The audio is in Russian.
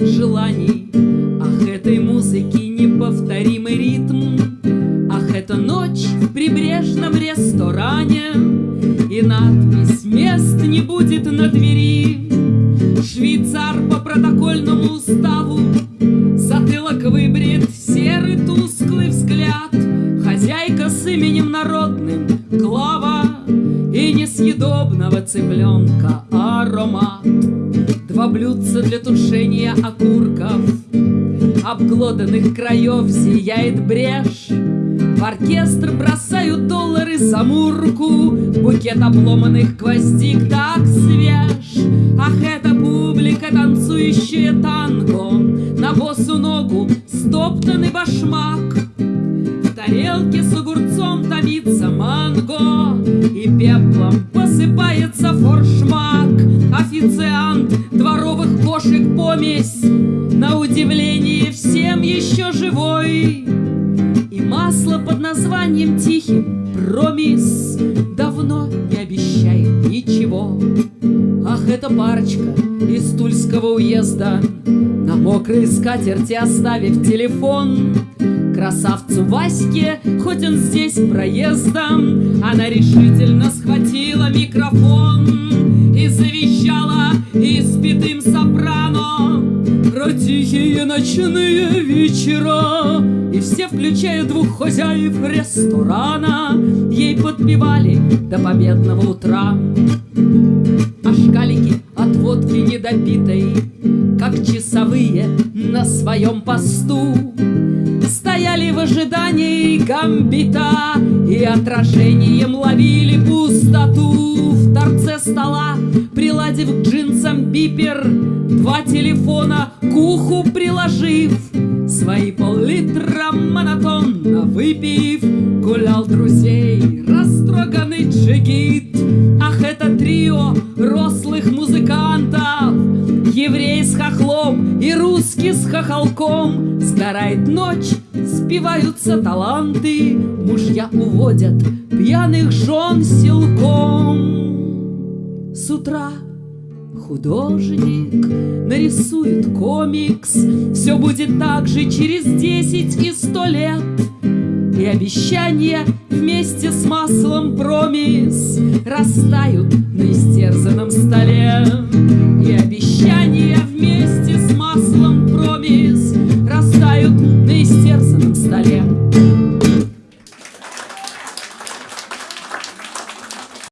желаний. Ах, этой музыки неповторимый ритм. Ах, эта ночь в прибрежном ресторане. И надпись «Мест не будет на двери» Швейцар по протокольному уставу. Затылок выбрит серый тусклый взгляд. Хозяйка с именем народным Клава И несъедобного цыпленка аромат. Два блюдца для тушения окурков. Обглоданных краев зияет брешь. В оркестр бросают доллары за мурку. Букет обломанных гвоздик так свеж. Ах, это публика, танцующая танго. На босу ногу стоптанный башмак. В тарелке с огурцом томится манго. И пеплом посыпается форшмак Официант дворовых кошек помесь. На удивление всем еще живой. И масло под названием тихим промис Давно не обещает ничего. Ах, эта парочка из Тульского уезда На мокрой скатерти оставив телефон. Красавцу Ваське, хоть он здесь проездом Она решительно схватила Про тихие ночные вечера И все, включая двух хозяев ресторана Ей подпевали до победного утра. А шкалики от водки недопитой, Как часовые на своем посту, Стояли в ожидании гамбита И отражением ловили пустоту. В торце стола, приладив к джинсам бипер Два телефона к уху приложив Свои пол-литра монотонно выпив. Гулял друзей растроганный джигит. Ах, это трио рослых музыкантов. Еврей с хохлом и русский с хохолком. Сгорает ночь, спиваются таланты. Мужья уводят пьяных жен силком. С утра художник нарисует комикс. Все будет так же через десять и сто лет. И обещания вместе с маслом промис Растают на истерзанном столе